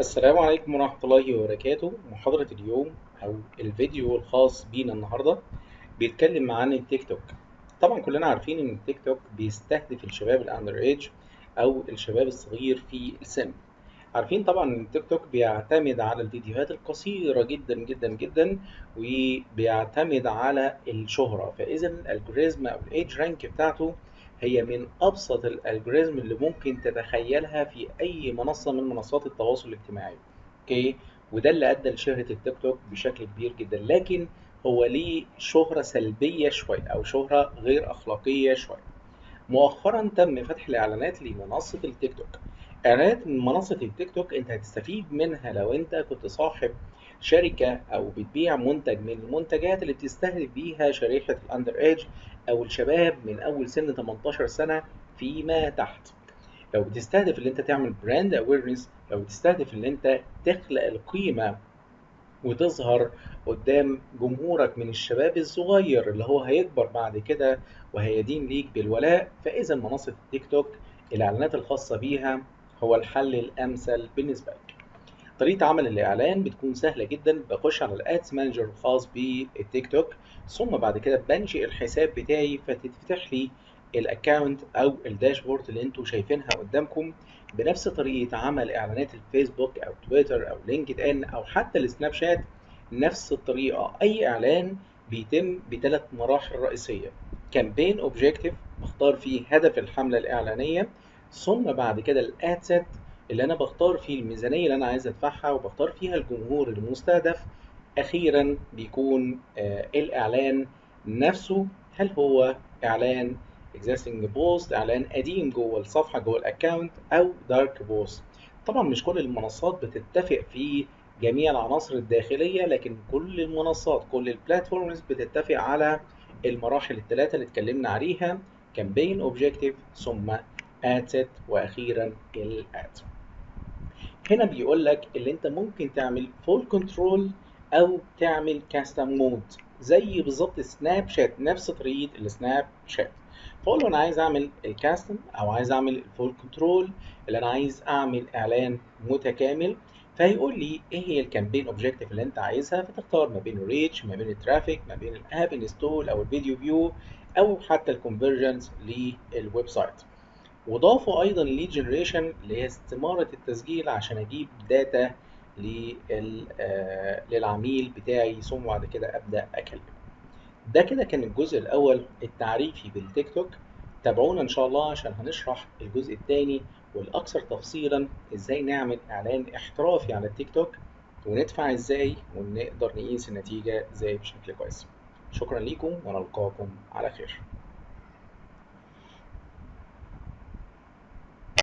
السلام عليكم ورحمة الله وبركاته. محاضرة اليوم أو الفيديو الخاص بينا النهاردة بيتكلم عن التيك توك. طبعا كلنا عارفين إن التيك توك بيستهدف الشباب ال under age أو الشباب الصغير في السن. عارفين طبعا إن التيك توك بيعتمد على الفيديوهات القصيرة جدا جدا جدا وبيعتمد على الشهرة. فإذا ال algorithm أو ال edge rank بتاعته هي من أبسط ال algorithm اللي ممكن تتخيلها في أي منصة من منصات التواصل الاجتماعي. Okay؟ وده اللي أدى لشهرة التيك توك بشكل كبير جدا. لكن هو ليه شهرة سلبية شوية أو شهرة غير أخلاقية شوية. مؤخرا تم فتح الإعلانات لمنصة التيك توك. إعلانات من منصة التيك توك أنت هتستفيد منها لو أنت كنت صاحب شركة أو بتبيع منتج من المنتجات اللي بتستهدف بيها شريحة ال under age أو الشباب من أول سن 18 سنة فيما تحت. لو بتستهدف إن أنت تعمل brand awareness لو بتستهدف إن أنت تخلق القيمة وتظهر قدام جمهورك من الشباب الصغير اللي هو هيكبر بعد كده وهيدين ليك بالولاء فإذا منصة التيك توك الإعلانات الخاصة بيها هو الحل الأمثل بالنسبة لك. طريقة عمل الإعلان بتكون سهلة جدا بخش على ال Ads Manager الخاص بالتيك توك ثم بعد كده بنشئ الحساب بتاعي فتتفتح لي ال account أو ال dashboard اللي أنتوا شايفينها قدامكم بنفس طريقة عمل إعلانات الفيسبوك أو تويتر أو لينكد إن أو حتى السناب شات نفس الطريقة. أي إعلان بيتم بثلاث مراحل رئيسية. campaign objective بختار فيه هدف الحملة الإعلانية ثم بعد كده ال ad set اللي أنا بختار فيه الميزانية اللي أنا عايز أدفعها وبختار فيها الجمهور المستهدف أخيرا بيكون آه الإعلان نفسه. هل هو إعلان existing post إعلان قديم جوه الصفحة جوه ال account أو dark post طبعا مش كل المنصات بتتفق في جميع العناصر الداخلية لكن كل المنصات كل ال platforms بتتفق على المراحل الثلاثه اللي اتكلمنا عليها campaign objective ثم set وأخيرا ال ad هنا بيقول لك اللي أنت ممكن تعمل full control أو تعمل custom mode زي بالظبط سناب شات نفس طريقة السناب شات فأقول له أنا عايز أعمل ال custom أو عايز أعمل ال full control اللي أنا عايز أعمل إعلان متكامل. فهيقول لي إيه هي ال campaign objective اللي أنت عايزها؟ فتختار ما بين ال reach ما بين ال traffic ما بين ال app install أو ال video view أو حتى ال conversions لل website وضافوا أيضا ال lead generation اللي هي استماره التسجيل عشان أجيب data للعميل بتاعي ثم بعد كده أبدأ أكلمه. ده كده كان الجزء الأول التعريفي بالتيك توك. تابعونا إن شاء الله عشان هنشرح الجزء الثاني والأكثر تفصيلا إزاي نعمل إعلان احترافي على التيك توك وندفع إزاي ونقدر نقيس النتيجة إزاي بشكل كويس. شكرا ليكم ونلقاكم على خير.